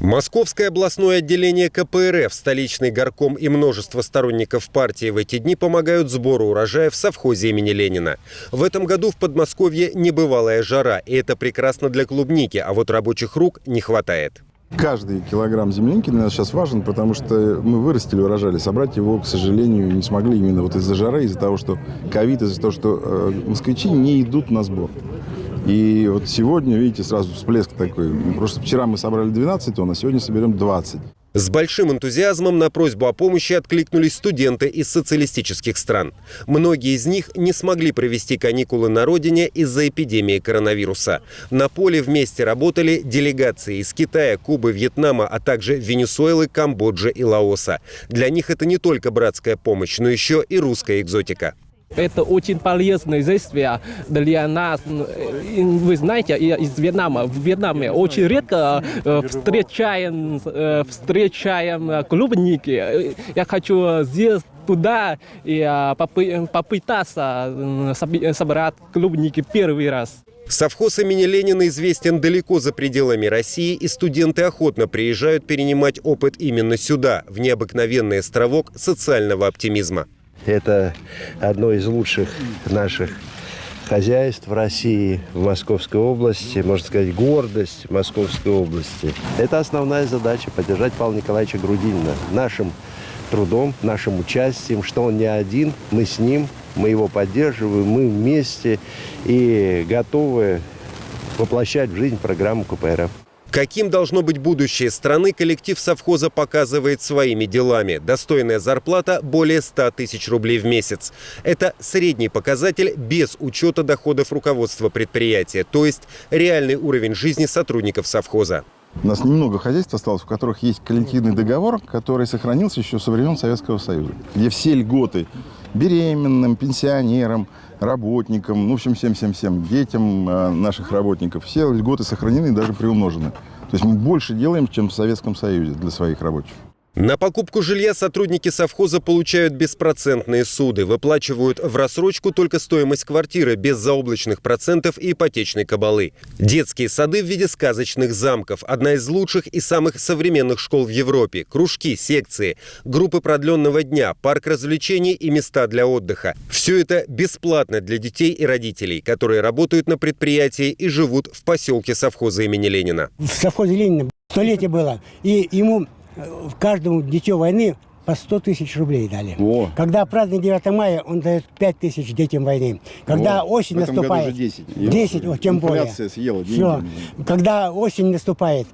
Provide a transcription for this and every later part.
Московское областное отделение КПРФ, столичный горком и множество сторонников партии в эти дни помогают сбору урожая в совхозе имени Ленина. В этом году в Подмосковье небывалая жара, и это прекрасно для клубники, а вот рабочих рук не хватает. Каждый килограмм земляники для нас сейчас важен, потому что мы вырастили урожай, собрать его, к сожалению, не смогли именно вот из-за жары, из-за того, что ковид, из-за того, что э, москвичи не идут на сбор. И вот сегодня, видите, сразу всплеск такой. Просто вчера мы собрали 12 тонн, а сегодня соберем 20. С большим энтузиазмом на просьбу о помощи откликнулись студенты из социалистических стран. Многие из них не смогли провести каникулы на родине из-за эпидемии коронавируса. На поле вместе работали делегации из Китая, Кубы, Вьетнама, а также Венесуэлы, Камбоджи и Лаоса. Для них это не только братская помощь, но еще и русская экзотика. Это очень полезное действие для нас. Вы знаете, из Вьетнама. В Вьетнаме очень редко э, встречаем, э, встречаем клубники. Я хочу здесь туда и попытаться собрать клубники первый раз. Совхоз имени Ленина известен далеко за пределами России, и студенты охотно приезжают перенимать опыт именно сюда, в необыкновенный островок социального оптимизма. Это одно из лучших наших хозяйств в России, в Московской области, можно сказать, гордость Московской области. Это основная задача – поддержать Павла Николаевича Грудинина нашим трудом, нашим участием, что он не один, мы с ним, мы его поддерживаем, мы вместе и готовы воплощать в жизнь программу КПРФ. Каким должно быть будущее страны, коллектив совхоза показывает своими делами. Достойная зарплата – более 100 тысяч рублей в месяц. Это средний показатель без учета доходов руководства предприятия, то есть реальный уровень жизни сотрудников совхоза. У нас немного хозяйств осталось, у которых есть коллективный договор, который сохранился еще со времен Советского Союза, где все льготы беременным, пенсионерам, работникам, ну, в общем, всем-всем-всем, детям э, наших работников. Все льготы сохранены и даже приумножены. То есть мы больше делаем, чем в Советском Союзе для своих рабочих. На покупку жилья сотрудники совхоза получают беспроцентные суды, выплачивают в рассрочку только стоимость квартиры без заоблачных процентов и ипотечной кабалы. Детские сады в виде сказочных замков – одна из лучших и самых современных школ в Европе. Кружки, секции, группы продленного дня, парк развлечений и места для отдыха. Все это бесплатно для детей и родителей, которые работают на предприятии и живут в поселке совхоза имени Ленина. В совхозе Ленина столетие было, и ему каждому дитё войны по 100 тысяч рублей дали. О. Когда праздник 9 мая, он дает 5 тысяч детям войны. Когда О. осень в наступает... 10. 10, о, тем более. съела деньги. Все. Когда осень наступает,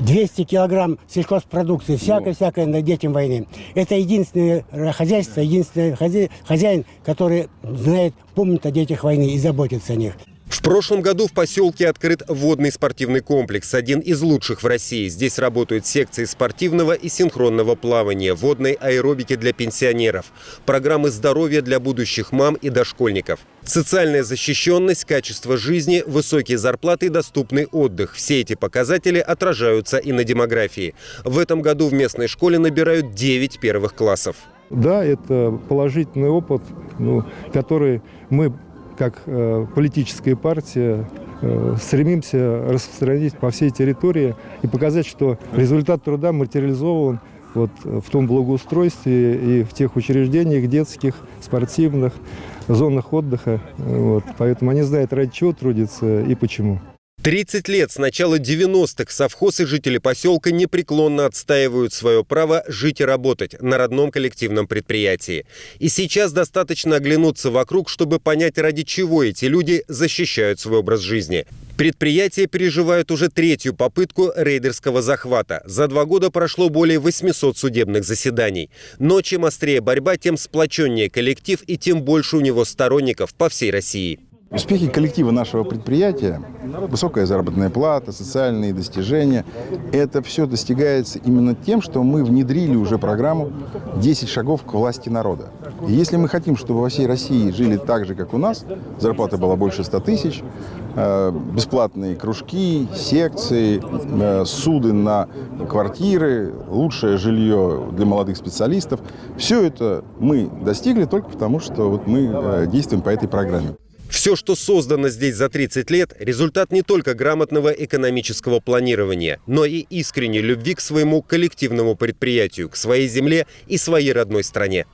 200 килограмм сельхозпродукции, всякое-всякое на детям войны. Это единственное хозяйство, единственный хозяин, который знает, помнит о детях войны и заботится о них. В прошлом году в поселке открыт водный спортивный комплекс, один из лучших в России. Здесь работают секции спортивного и синхронного плавания, водной аэробики для пенсионеров, программы здоровья для будущих мам и дошкольников. Социальная защищенность, качество жизни, высокие зарплаты и доступный отдых. Все эти показатели отражаются и на демографии. В этом году в местной школе набирают 9 первых классов. Да, это положительный опыт, ну, который мы как э, политическая партия э, стремимся распространить по всей территории и показать, что результат труда материализован вот, в том благоустройстве и в тех учреждениях детских, спортивных, зонах отдыха. Вот. Поэтому они знают, ради чего трудятся и почему. 30 лет с начала 90-х совхоз и жители поселка непреклонно отстаивают свое право жить и работать на родном коллективном предприятии. И сейчас достаточно оглянуться вокруг, чтобы понять, ради чего эти люди защищают свой образ жизни. Предприятие переживает уже третью попытку рейдерского захвата. За два года прошло более 800 судебных заседаний. Но чем острее борьба, тем сплоченнее коллектив и тем больше у него сторонников по всей России. Успехи коллектива нашего предприятия, высокая заработная плата, социальные достижения, это все достигается именно тем, что мы внедрили уже программу «10 шагов к власти народа». И если мы хотим, чтобы во всей России жили так же, как у нас, зарплата была больше 100 тысяч, э, бесплатные кружки, секции, э, суды на квартиры, лучшее жилье для молодых специалистов, все это мы достигли только потому, что вот мы э, действуем по этой программе. Все, что создано здесь за 30 лет, результат не только грамотного экономического планирования, но и искренней любви к своему коллективному предприятию, к своей земле и своей родной стране.